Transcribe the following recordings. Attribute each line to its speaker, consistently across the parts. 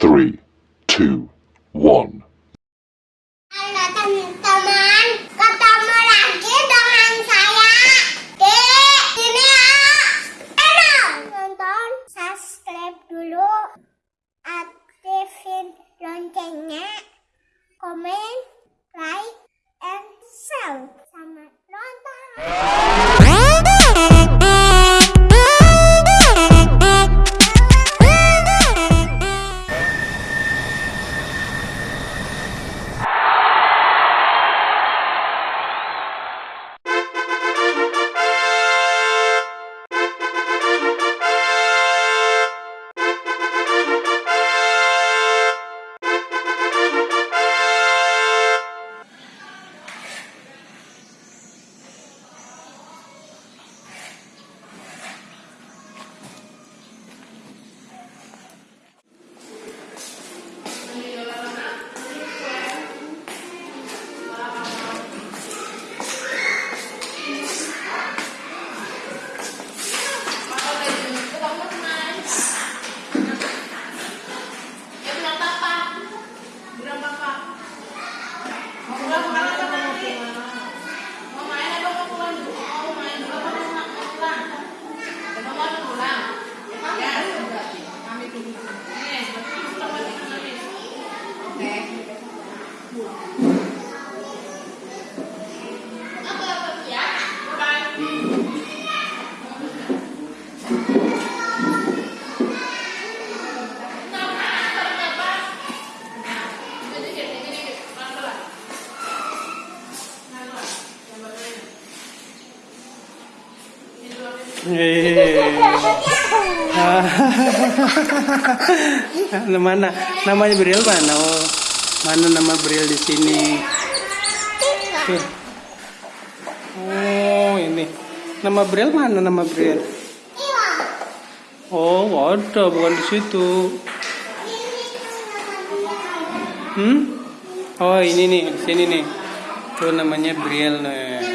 Speaker 1: three.
Speaker 2: Halo ya. Subscribe dulu, aktifin loncengnya, komen, like, and share. Sama nonton.
Speaker 3: mana namanya Bril mana? Oh, mana nama Bril di sini? Oh, ini. Nama Bril mana nama Bril? Oh, ada bukan di situ. Hmm? Oh, ini nih, sini nih. Tuh namanya Bril nih.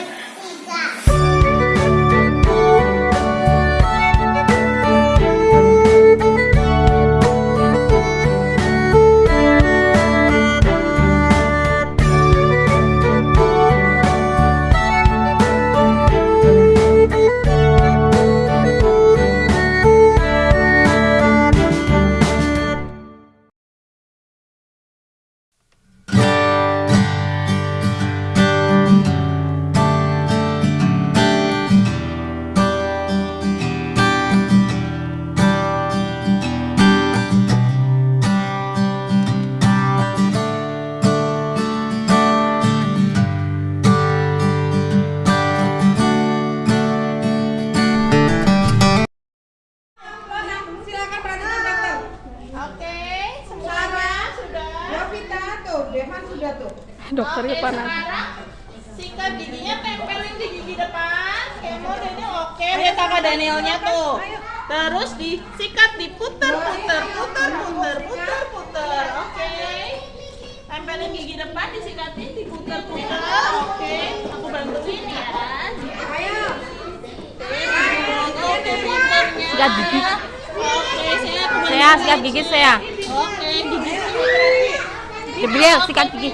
Speaker 4: Tuh.
Speaker 5: Dokternya panas. Sekarang sikat giginya tempelin di gigi depan. Kemo Daniel oke, lihat sama Danielnya tuh. Terus disikat, diputer, puter, puter, puter, puter, puter. Oke. Tempelin gigi depan, disikatin, diputer, puter. Oke, aku bantuin ya.
Speaker 4: Ayo.
Speaker 6: Sikat gigi.
Speaker 5: Oke, saya aku
Speaker 6: Saya sikat gigi saya.
Speaker 5: Oke, gigi.
Speaker 6: Gabriel sikat gigi.